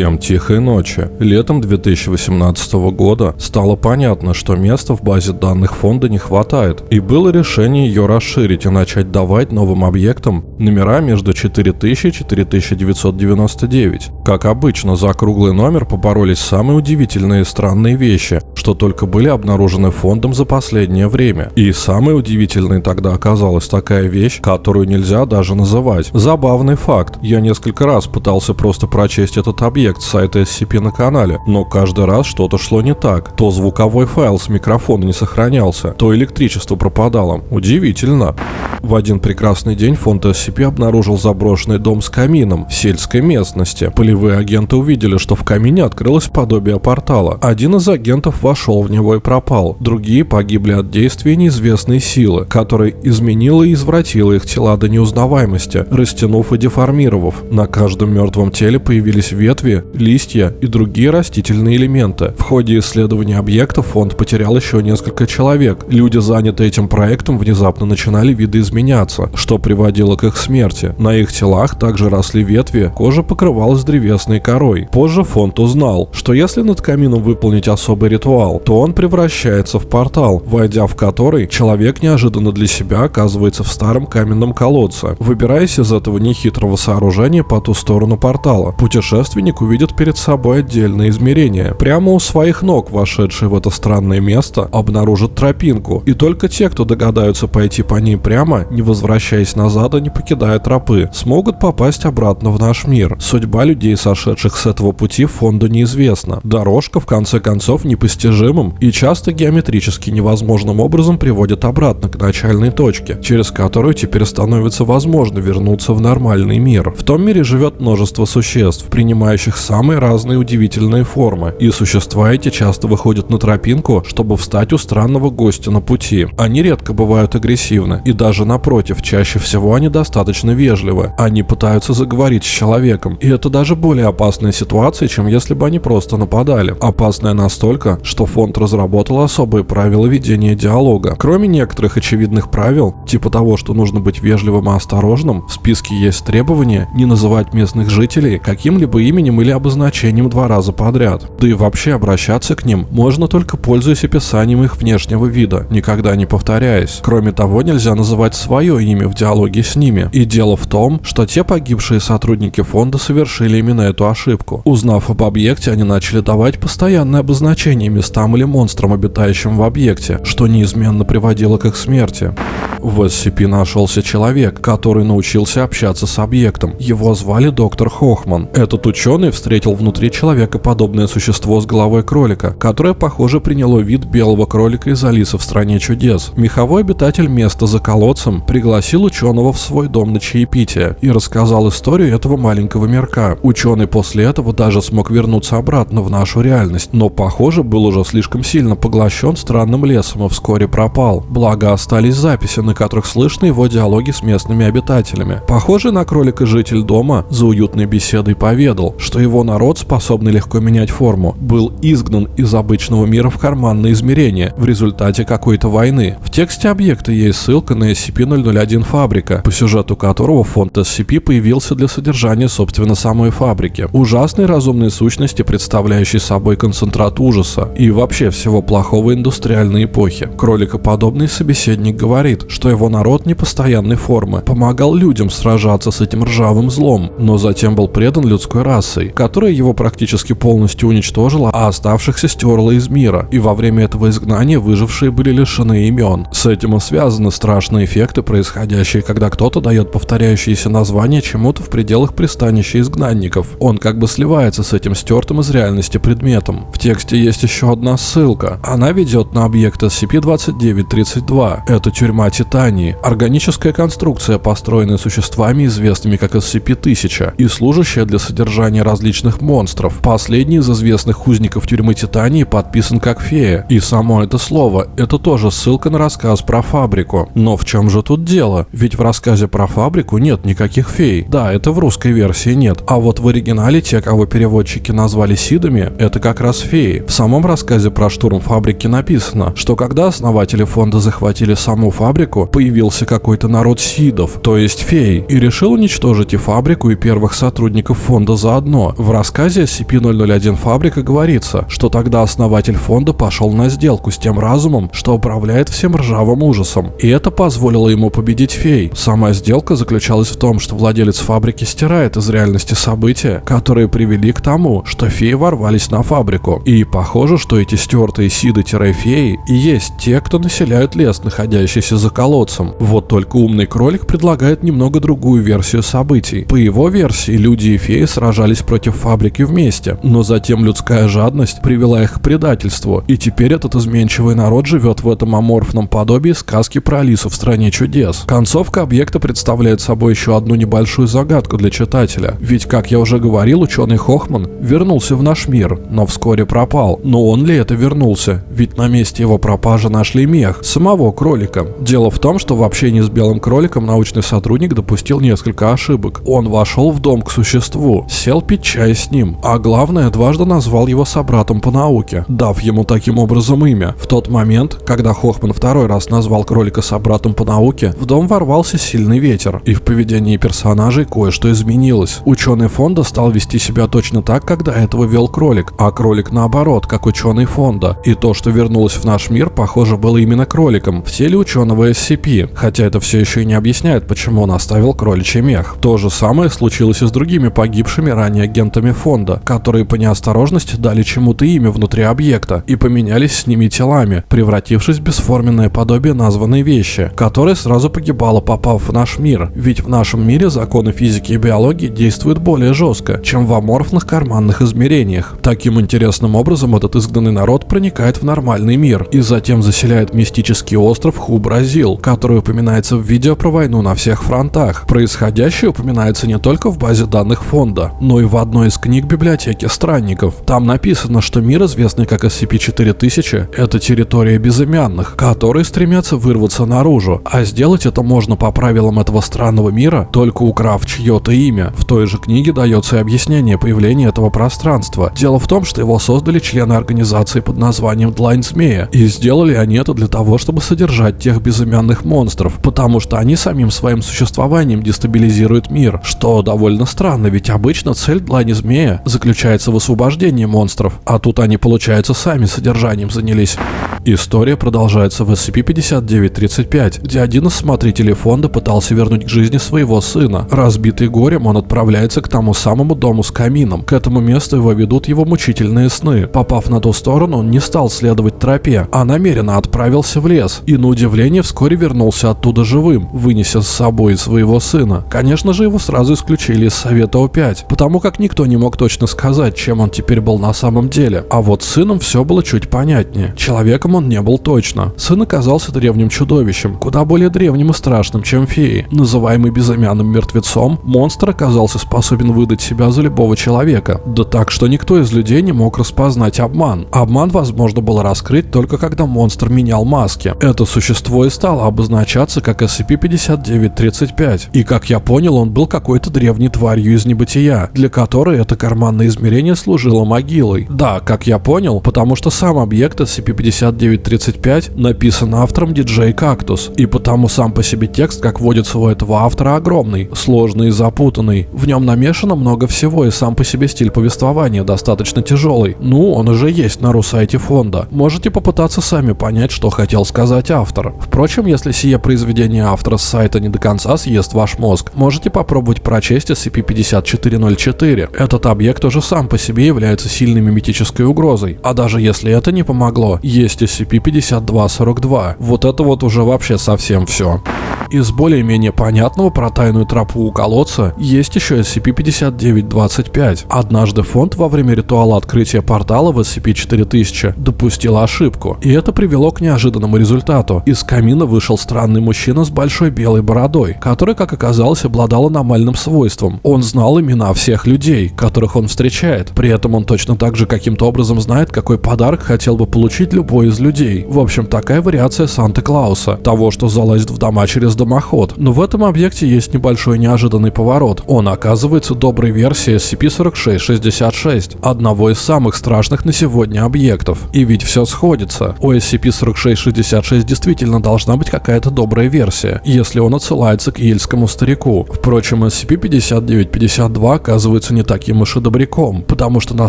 Всем тихой ночи. Летом 2018 года стало понятно, что места в базе данных фонда не хватает, и было решение ее расширить и начать давать новым объектам номера между 4000 и 4999. Как обычно, за круглый номер поборолись самые удивительные и странные вещи, что только были обнаружены фондом за последнее время. И самой удивительной тогда оказалась такая вещь, которую нельзя даже называть. Забавный факт. Я несколько раз пытался просто прочесть этот объект с сайта SCP на канале, но каждый раз что-то шло не так. То звуковой файл с микрофона не сохранялся, то электричество пропадало. Удивительно. В один прекрасный день фонд SCP обнаружил заброшенный дом с камином в сельской местности. Полевые агенты увидели, что в камине открылось подобие портала. Один из агентов вошел в него и пропал. Другие погибли от действия неизвестной силы, которая изменила и извратила их тела до неузнаваемости, растянув и деформировав. На каждом мертвом теле появились ветви, листья и другие растительные элементы. В ходе исследования объекта фонд потерял еще несколько человек. Люди, занятые этим проектом, внезапно начинали видоизменяться, что приводило к их смерти. На их телах также росли ветви, кожа покрывалась древесной корой. Позже фонд узнал, что если над камином выполнить особый ритуал, то он превращается в портал, войдя в который человек неожиданно для себя оказывается в старом каменном колодце. Выбираясь из этого нехитрого сооружения по ту сторону портала, путешественник увидит перед собой отдельное измерение. Прямо у своих ног, вошедший в это странное место, обнаружит тропинку, и только те, кто догадаются пойти по ней прямо, не возвращаясь назад и не покидая тропы, смогут попасть обратно в наш мир. Судьба людей, сошедших с этого пути, фонду неизвестна. Дорожка, в конце концов, непостижимым и часто геометрически невозможным образом приводит обратно к начальной точке, через которую теперь становится возможно вернуться в нормальный мир. В том мире живет множество существ, принимающих самые разные удивительные формы, и существа эти часто выходят на тропинку, чтобы встать у странного гостя на пути. Они редко бывают агрессивны, и даже напротив, чаще всего они достаточно вежливы. Они пытаются заговорить с человеком, и это даже более опасная ситуация, чем если бы они просто нападали. Опасная настолько, что фонд разработал особые правила ведения диалога. Кроме некоторых очевидных правил, типа того, что нужно быть вежливым и осторожным, в списке есть требование не называть местных жителей каким-либо именем или обозначением два раза подряд. Да и вообще обращаться к ним можно только пользуясь описанием их внешнего вида, никогда не повторяясь. Кроме того, нельзя называть свое имя в диалоге с ними. И дело в том, что те погибшие сотрудники фонда совершили именно эту ошибку. Узнав об объекте, они начали давать постоянное обозначение местам или монстрам, обитающим в объекте, что неизменно приводило к их смерти. В SCP нашелся человек, который научился общаться с объектом. Его звали доктор Хохман. Этот ученый встретил внутри человека подобное существо с головой кролика, которое, похоже, приняло вид белого кролика из Алисы в стране чудес. Меховой обитатель места за колодцем пригласил ученого в свой дом на чаепитие и рассказал историю этого маленького мирка. Ученый после этого даже смог вернуться обратно в нашу реальность, но, похоже, был уже слишком сильно поглощен странным лесом и вскоре пропал. Благо остались записи, на которых слышны его диалоги с местными обитателями. Похожий на кролика житель дома за уютной беседой поведал, что его народ, способный легко менять форму, был изгнан из обычного мира в карманное измерение в результате какой-то войны. В тексте объекта есть ссылка на SCP-001 фабрика, по сюжету которого фонд SCP появился для содержания собственно самой фабрики. Ужасной разумной сущности, представляющей собой концентрат ужаса и вообще всего плохого индустриальной эпохи. Кроликоподобный собеседник говорит, что его народ непостоянной формы помогал людям сражаться с этим ржавым злом, но затем был предан людской расой, которая его практически полностью уничтожила, а оставшихся стерла из мира, и во время этого изгнания выжившие были лишены имен. С этим и связаны страшные эффекты, происходящие, когда кто-то дает повторяющиеся названия чему-то в пределах пристанища изгнанников. Он как бы сливается с этим стертым из реальности предметом. В тексте есть еще одна ссылка. Она ведет на объект SCP-2932. Это тюрьма Титании. Органическая конструкция, построенная существами, известными как SCP-1000, и служащая для содержания различных монстров. Последний из известных узников тюрьмы Титании подписан как фея. И само это слово – это тоже ссылка на рассказ про фабрику. Но в чем же тут дело? Ведь в рассказе про фабрику нет никаких фей. Да, это в русской версии нет. А вот в оригинале те, кого переводчики назвали Сидами, это как раз феи. В самом рассказе про штурм фабрики написано, что когда основатели фонда захватили саму фабрику, появился какой-то народ сидов, то есть фей, и решил уничтожить и фабрику, и первых сотрудников фонда заодно. В рассказе SCP-001 фабрика говорится, что тогда основатель фонда пошел на сделку с тем разумом, что управляет всем ржавым ужасом, и это позволило ему победить фей. Сама сделка заключалась в том, что владелец фабрики стирает из реальности события, которые привели к тому, что феи ворвались на фабрику. И похоже, что эти стертые сиды-феи и есть те, кто населяют лес, находящийся за колодцем. Вот только умный кролик предлагает немного другую версию событий. По его версии, люди и феи сражались против фабрики вместе, но затем людская жадность привела их к предательству, и теперь этот изменчивый народ живет в этом аморфном подобии сказки про Алису в стране чудес. Концовка объекта представляет собой еще одну небольшую загадку для читателя, ведь, как я уже говорил, ученый Хохман вернулся в наш мир, но вскоре пропал. Но он ли это вернулся? Ведь на месте его пропажи нашли мех, самого кролика. Дело в том, что в общении с белым кроликом научный сотрудник допустил несколько ошибок. Он вошел в дом к существу, сел пить чай с ним, а главное, дважды назвал его собратом по науке, дав ему таким образом имя. В тот момент, когда Хохман второй раз назвал кролика собратом по науке, в дом ворвался сильный ветер, и в поведении персонажей кое-что изменилось. Ученый фонда стал вести себя точно так, как до этого вел кролик, а кролик наоборот, как ученый фонда. И то, что вернулось в наш мир, похоже, было именно кроликом в теле ученого SCP, хотя это все еще и не объясняет, почему он оставил кроличий мех. То же самое случилось и с другими погибшими ранее агентами фонда, которые по неосторожности дали чему-то имя внутри объекта и поменялись с ними телами, превратившись в бесформенное подобие названной вещи, которая сразу погибала, попав в наш мир. Ведь в нашем мире законы физики и биологии действуют более жестко, чем в аморфных карманных измерениях. Таким интересным образом этот изгнанный народ проникает в нормальный мир и затем заселяет мистический остров Ху-Бразил, который упоминается в видео про войну на всех фронтах. Происходящее упоминается не только в базе данных фонда, но и в одной из книг библиотеки странников. Там написано, что мир, известный как SCP-4000, это территория безымянных, которые стремятся вырваться наружу, а сделать это можно по правилам этого странного мира, только украв чье-то имя. В той же книге дается и объяснение появления этого пространства. Дело в том, что его создали члены организации под названием Длань Змея, и сделали они это для того, чтобы содержать тех безымянных монстров, потому что они самим своим существованием дестабилизируют мир, что довольно странно, ведь обычно цель Длани Змея заключается в освобождении монстров, а тут они, получается, сами содержанием занялись. История продолжается в SCP-5935, где один из смотрителей фонда пытался вернуть к жизни своего сына. Разбитый горем, он отправляется к тому самому дому с камином. К этому месту его ведут его мучительные сны. Попав на ту сторону, он не стал следовать тропе, а намеренно отправился в лес. И на удивление вскоре вернулся оттуда живым, вынеся с собой своего сына. Конечно же, его сразу исключили из Совета О5, потому как никто не мог точно сказать, чем он теперь был на самом деле. А вот с сыном все было чуть понятнее. Человеком он не был точно. Сын оказался древним чудовищем, куда более древним и страшным, чем феи. Называемый безымянным мертвецом, монстр оказался способен выдать себя за любого человека. Да так, что никто из людей не мог распознать обман. Обман возможно было раскрыть только когда монстр менял маски. Это существо и стало обозначаться как SCP-5935. И как я понял, он был какой-то древней тварью из небытия, для которой это карманное измерение служило могилой. Да, как я понял, потому что сам объект SCP-5935 написан автором DJ Cactus, и потому сам по себе текст, как водится у этого автора, огромный, сложный и запутанный. В нем намешано много всего, и сам по себе стиль повествования достаточно тяжелый. Ну, он уже есть на русайте фонда. Можете попытаться сами понять, что хотел сказать автор. Впрочем, если сие произведение автора с сайта не до конца съест ваш мозг, можете попробовать прочесть SCP-5404. Этот объект уже сам по себе является сильной миметической угрозой. А даже если это не помогло, есть SCP-5242. Вот это вот уже вообще совсем все. Из более-менее понятного про тайную тропу у колодца есть еще SCP-5925. Однажды фонд во время ритуала открытия портала в SCP-4000 допустил ошибку, и это привело к неожиданному результату. Из камина вышел странный мужчина с большой белой бородой, который, как оказалось, обладал аномальным свойством. Он знал имена всех людей, которых он встречает. При этом он точно так же каким-то образом знает, какой подарок хотел бы получить любой из людей. В общем, такая вариация Санта-Клауса. Того, что залазит в дома через дымоход. Но в этом объекте есть небольшой неожиданный поворот. Он оказывается доброй версией SCP-4666, одного из самых страшных на сегодня объектов. И ведь все сходится. У SCP-4666 действительно должна быть какая-то добрая версия, если он отсылается к ельскому старику. Впрочем, SCP-5952 оказывается не таким уж и добряком, потому что на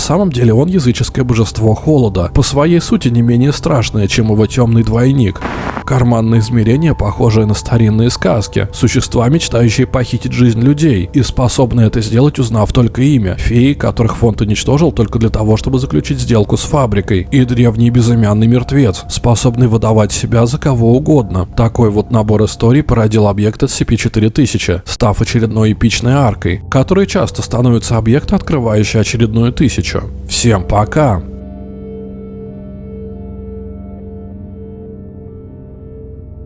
самом деле он языческое божество холода, по своей сути не менее страшное, чем его темный двойник. Карманное измерение, похожее на старинные сказки, существа, мечтающие похитить жизнь людей, и способны это сделать, узнав только имя, феи, которых фонд уничтожил только для того, чтобы заключить сделку с фабрикой, и древний безымянный мертвец, способный выдавать себя за кого угодно. Такой вот набор историй породил объект SCP-4000, став очередной эпичной аркой, которой часто становится объект, открывающий очередную тысячу. Всем пока!